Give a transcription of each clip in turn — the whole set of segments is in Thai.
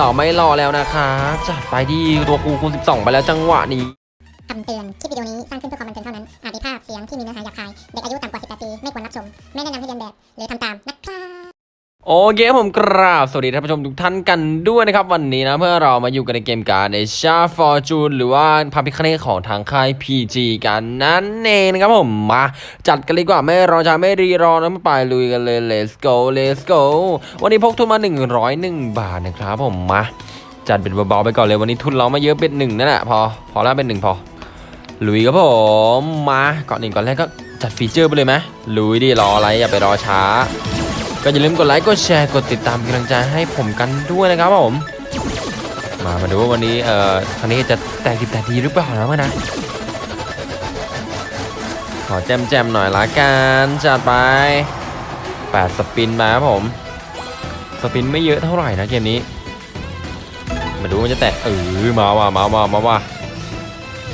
ต่อไม่รอแล้วนะคะจัดไปดีตัวกูคูณ12 ไปแล้วจังหวะนี้คำเตือน คลิปวิดีโอนี้สร้างขึ้นเพื่อความบันเทิงเท่านั้น อาจมีภาพเสียงที่มีเนื้อหาหยาบคาย เด็กอายุต่ำกว่า 18 ปี ไม่ควรรับชม ไม่แนะนำให้เรียนแบบ หรือทำตามนะครับ โอเคผมกราบสวัสดีท่านผู้ชมทุกท่านกันด้วยนะครับ วันนี้นะเพื่อเรามาอยู่กันในเกมการในชาฟอร์จูนหรือว่าพาพิคเนของทางค่าย PG กันนั่นเองนะครับผมมาจัดกันเลยดีกว่าไม่รอช้าไม่รีรอนะมาไปลุยกันเลย let's go let's go วันนี้พกทุนมา 101 บาทนะครับผมมาจัดเป็นเบาๆไปก่อนเลยวันนี้ทุนเราไม่เยอะเป็นหนึ่งนั่นแหละพอพอแล้วเป็นหนึ่งพอลุยครับผมมาก่อนหนึ่งก่อนแรกก็จัดฟีเจอร์ไปเลยไหมลุยดิรออะไรอย่าไปรอช้า ก็อย่าลืมกดไลค์กดแชร์กดติดตามกำลังใจให้ผมกันด้วยนะครับผม มามาดูว่าวันนี้เอ่อครั้งนี้จะแตกดิบแตกดีหรือเปล่านะเมื่อนะขอแจมแจมหน่อยละกันจัดไป8สปินมาครับผมสปินไม่เยอะเท่าไหร่นะเกมนี้ มาดูมันจะแตกเออมาว่ะมาว่ะมาว่ะ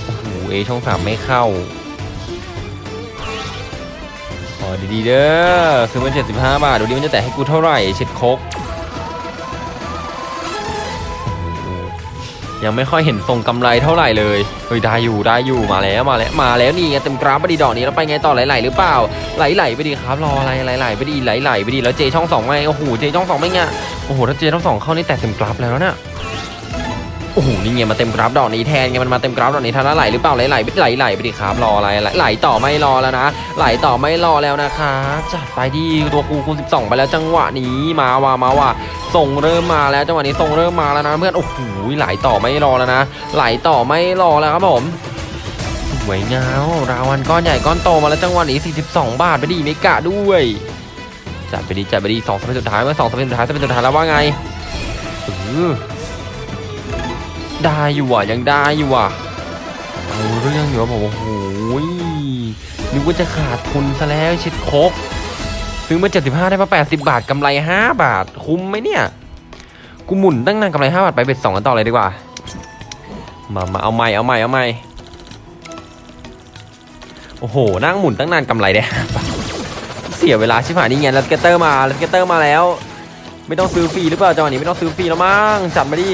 โอ้โหเอช่องสามไม่เข้า อดีๆเด้อซื้อมา75บห้าบาทดูดิมันจะแตะให้กูเท่าไหร่เช็ดคกยังไม่ค่อยเห็นทรงกำไรเท่าไหร่เลยเฮ้ยได้อยู่ได้อยู่มาแล้วมาแล้วมาแล้วนี่ไงเต็มกราฟไปดีดอกนี้แล้วไปไงต่อไหลๆหรือเปล่าไหลๆไปดีครับรออะไรไหลๆไปดีไหลๆไปดีแล้วเจช่องสองไงโอ้โหเจช่องสองไม่ไงโอ้โหถ้าเจช่องสองเข้านี่แตะเต็มกราฟแล้วเนี่ย โอ้โหนี่ไงมาเต็มกราฟดอกนี้แทนไงมันมาเต็มกราฟดอกนี้ทันแล้วไหลหรือเปล่าไหลๆไปไหลไปดีครับรออะไรไหลไหลต่อไม่รอแล้วนะไหลต่อไม่รอแล้วนะคะจัดไปดีตัวกูคูณ12 ไปแล้วจังหวะนี้มาว่ะมาว่ะส่งเริ่มมาแล้วจังหวะนี้ส่งเริ่มมาแล้วนะเพื่อนโอ้โหไหลต่อไม่รอแล้วนะ ไหลต่อไม่รอแล้วครับผมสวยงามรางวัลก้อนใหญ่ก้อนโตมาแล้วจังหวะนี้ 42 บาทไปดีเมกะด้วยจัดไปดีจัดไปดีสองสเปนสุดท้ายเมื่อสองสเปนสุดท้ายสเปนสุดท้ายแล้วว่าไงเออ ได้อยู่อะยังได้อยู่อะเอาเรื่องอยู่ว่าผมโอ้โหนึกว่าจะขาดทุนซะแล้วชิดคกซื้อมา 75 ได้มา 80 บาทกำไร 5 บาท คุ้มไหมเนี่ย กูหมุนตั้งนานกำไร 5 บาท ไป bet 2กันต่อเลยดีกว่า มามาเอาใหม่เอาใหม่เอาใหม่โอ้โห นั่งหมุนตั้งนานกำไรได้5บาทเสียเวลาชิบหายนี่ไงแล้ว scatter มาแล้ว scatter มาแล้ว ไม่ต้องซื้อฟรีหรือเปล่าจังหวะนี้ไม่ต้องซื้อฟรีแล้วมั้งจัดมาดิ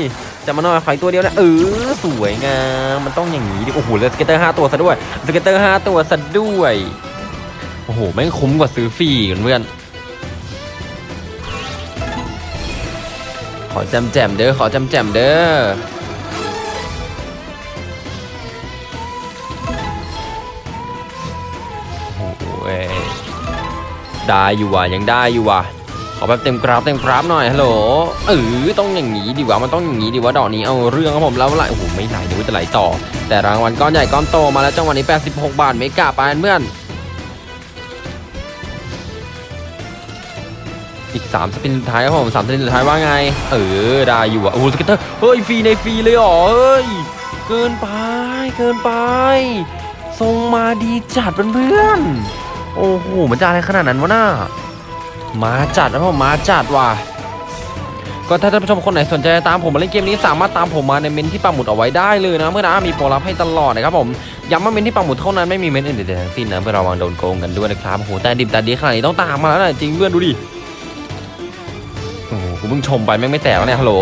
จัดมาหน่อยขาดตัวเดียวนะเออสวยงามมันต้องอย่างนี้ดิโอ้โหแล้ว scatter 5ตัวซะด้วย scatter 5ตัวซะด้วยโอ้โหแม่งคุ้มกว่าซื้อฟรีกันเพื่อนขอจำแจมเด้อขอจำแจมเด้อโอ้โหเอ้ยได้อยู่ว่ะยังได้อยู่ว่ะ ขอแบบเต็มกราฟเต็มกราฟหน่อยฮัลโหลเออต้องอย่างนี้ดิวะมันต้องอย่างนี้ดิวะดอกนี้เอาเรื่องครับผมแล้วไหลโอ้โหไม่ไหลนึกว่าจะไหลต่อ แต่รางวัลก้อนใหญ่ก้อนโตมาแล้วจังหวะนี้ 86 บาท mega ไปเพื่อนอีก3 spin สุดท้ายครับผม3 spin สุดท้ายว่าไง เออได้อยู่อะโอ้โห scatter เฮ้ยฟรีในฟรีเลยเหรอเฮ้ยเกินไปเกินไปทรงมาดีจัดเพื่อนๆโอ้โหมันจะอะไรขนาดนั้นวะน่า มาจัดนะผมมาจัดว่ะก็ถ้าท่านผู้ชมคนไหนสนใจตามผมมาเล่นเกมนี้สามารถตามผมมาในเมนต์ที่ปักหมุดเอาไว้ได้เลยนะเพื่อนนะมีโปรลับให้ตลอดนะครับผมย้ำว่าเมนที่ปักหมุดเท่านั้นไม่มีเมนอื่นใดทั้งสิ้นนะเพื่อระวังโดนโกงกันด้วยนะครับโอ้โหแต่ดิบแต่ดีขนาดนี้ต้องตามมาแล้วนะจริงเพื่อนดูดิโอ้โหกูเพิ่งชมไปแม่งไม่แตกเนี่ยฮัลโหล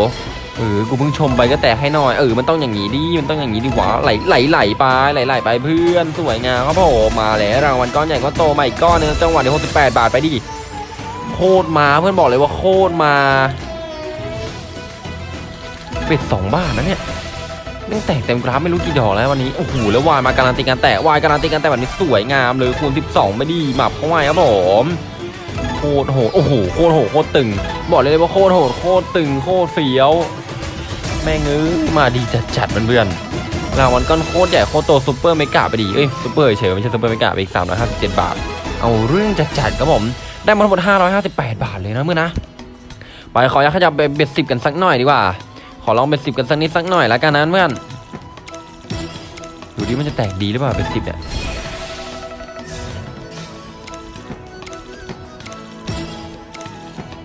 เออกูเพิ่งชมไปก็แตกให้หน่อยเออมันต้องอย่างนี้ดิมันต้องอย่างนี้ดิวะไหลไหลไหลไปไหลไหลไปเพื่อนสวยงามครับผมมาแล้วรางวัลก้อนใหญ่ก้อนโตมาอีกก้อนหนึงจังหวะนี้68บาทไปดิ คตรมาเพื่อนบอกเลยว่าโคตรมาbet สองบาทนะเนี่ยแม่งแตกเต็มกราฟไม่รู้กี่ดอกแล้ววันนี้โอ้โหแล้ว wild มาการันตีการแตก wild การันตีการแตกแบบนี้สวยงามเลยคูณ12 ไม่ดีหมับเข้าไว้ครับผมโคตรโหดโอ้โหโคตรโหดโคตรตึง บอกเลยว่าโคตรโหดโคตรตึงโคตรเฟี้ยว แม่งเอ้ยมาดีจัดจัดเพื่อนๆรางวัลก้อนโคตรใหญ่โคตรโต super mega ไปดีเอ้ยซุปเปอร์เฉยไม่ใช่ super mega ไปอีก357บาท เอาเรื่องจัดจัดครับผม ได้มาทั้งหมด 558 บาทเลยนะเมื่อนะ ไปขออยากขยับเบ็ดสิบกันสักหน่อยดีกว่า ขอลองเบ็ดสิบกันสักนิดสักหน่อยแล้วกันนะเพื่อนดูดิมันจะแตกดีหรือเปล่าเบ็ดสิบเนี่ย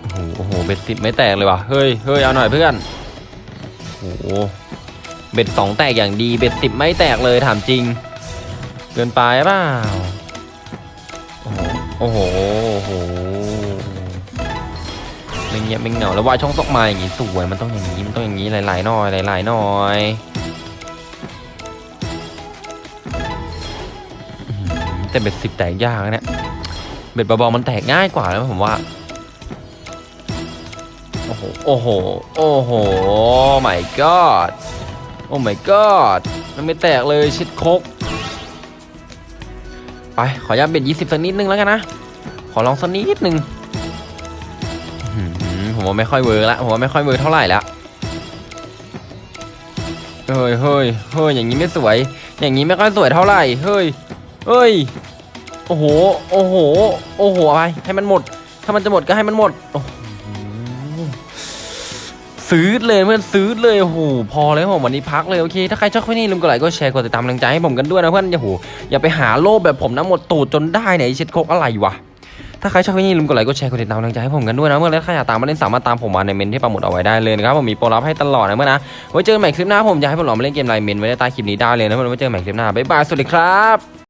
โอ้โหโอ้โหเบ็ดสิบไม่แตกเลยว่ะเฮ้ยเฮ้ยเอาหน่อยเพื่อนโอ้โหเบ็ดสองแตกอย่างดีเบ็ดสิบไม่แตกเลยถามจริงเกินไปเปล่าโอ้โห เงียบไม่เหงาแล้ววายช่องตกมาอย่างงี้สวยมันต้องอย่างนี้มันต้องอย่างนี้หลายๆหน่อยหลายๆหน่อยแต่เบ็ดสิบแตกยากนะเนี่ยเบ็ดเบาๆมันแตกง่ายกว่าแล้วผมว่าโอ้โหโอ้โหโอ้โห my god oh my god มันไม่แตกเลยเช็ดโคกไปขออนุญาต bet ยี่สิบสักนิดนึงแล้วกันนะขอลองสักนิดนึง ผมว่าไม่ค่อย work ละผมว่าไม่ค่อย work เท่าไหร่ละเฮ้ยเฮ้ยเฮ้ยอย่างนี้ไม่สวย อย่างนี้ไม่ค่อยสวยเท่าไหร่เฮ้ยเฮ้ยโอ้โหโอ้โหโอ้โหอะไรให้มันหมด ถ้ามันจะหมดก็ให้มันหมดโอ้โหซื้อเลยเพื่อนซื้อเลยโอ้โหพอเลยผมวันนี้พักเลยโอเค ถ้าใครชอบคลิปนี้ลืมกดไลค์กดแชร์กดติดตามกำลังใจให้ผมกันด้วยนะเพื่อนอย่าโหอย่าไปหาโลภแบบผมนะหมดตูดจนได้ไอ้เช็ดโคกอะไรวะ ถ้าใครชอบคลิปนี้ลืมกดไลค์กดแชร์กดติดตามกำลังใจให้ผมกันด้วยนะเพื่อนแล้วใครอยากตามมาเล่นสามารถตามผมมาในเมนต์ที่ปักหมุดเอาไว้ได้เลยนะครับผมมีโปรลับให้ตลอดนะเพื่อนนะไว้เจอกันใหม่คลิปหน้าผมอยากให้ผมลองมาเล่นเกมไหนเมนต์ไว้ในใต้คลิปนี้ได้เลยนะเพื่อนไว้เจอกันใหม่คลิปหน้าบ๊ายบายสวัสดีครับ